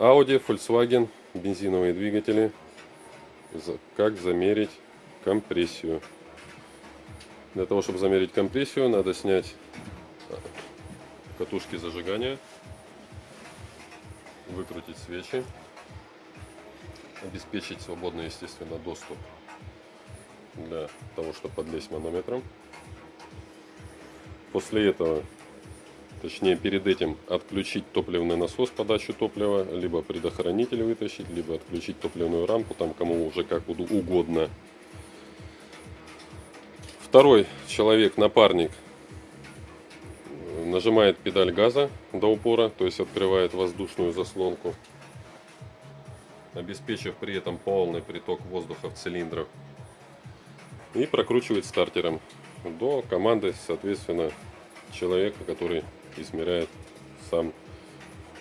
Audi, Volkswagen, бензиновые двигатели. Как замерить компрессию. Для того, чтобы замерить компрессию, надо снять а, катушки зажигания, выкрутить свечи, обеспечить свободный, естественно, доступ для того, чтобы подлезть манометром. После этого, точнее перед этим, отключить топливный насос, подачу топлива, либо предохранитель вытащить, либо отключить топливную рампу, там кому уже как угодно. Второй человек, напарник, нажимает педаль газа до упора, то есть открывает воздушную заслонку, обеспечив при этом полный приток воздуха в цилиндрах. И прокручивает стартером до команды, соответственно, человека, который измеряет сам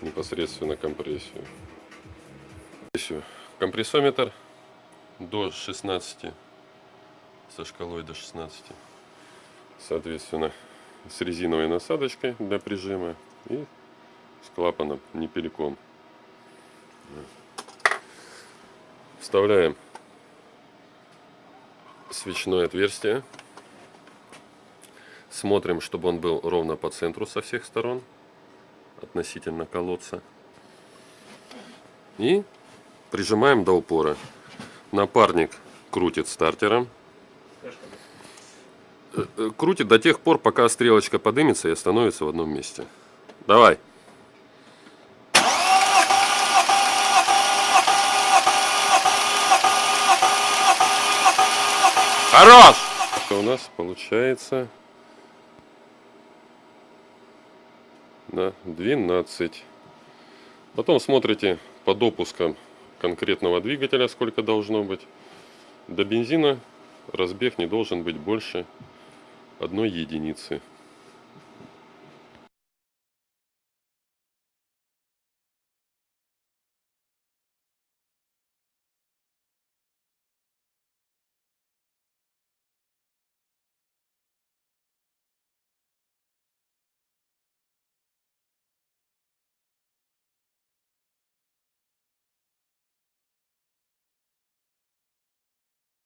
непосредственно компрессию. Компрессометр до 16, со шкалой до 16, соответственно, с резиновой насадочкой для прижима и с клапаном непеликом. Вставляем свечное отверстие. Смотрим, чтобы он был ровно по центру со всех сторон, относительно колодца. И прижимаем до упора. Напарник крутит стартером. Э, э, Крутит до тех пор, пока стрелочка подымется и остановится в одном месте. Давай. Хорош! У нас получается на 12. Потом смотрите по допускам конкретного двигателя, сколько должно быть. До бензина разбег не должен быть больше одной единицы.